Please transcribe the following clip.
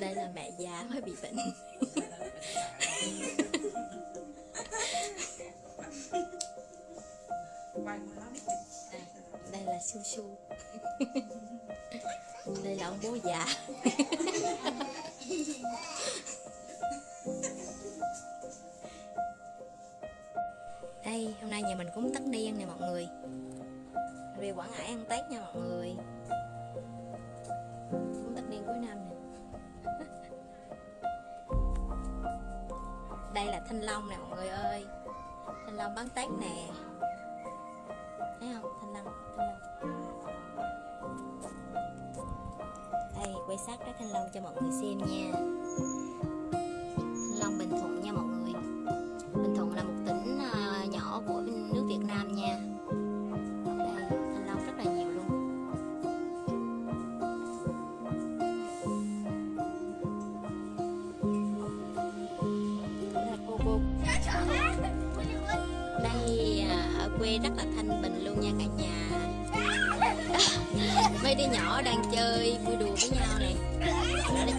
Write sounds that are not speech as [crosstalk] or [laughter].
đây là mẹ già mới bị bệnh. Đây là su su đây là ông bố già. Đây, hôm nay nhà mình cũng tất niên nè mọi người. Về quảng ngãi ăn tết nha mọi người. Cũng tất niên cuối năm nè. [laughs] đây là thanh long nè, mọi người ơi. Thanh long bán tết nè. Thấy không? Thanh long thanh long. Đây, quay sát cái thanh long cho mọi người xem nha. Quê rất là thanh bình luôn nha cả nhà. [laughs] Mấy đứa nhỏ đang chơi vui đùa với nhau nè. Nó chơi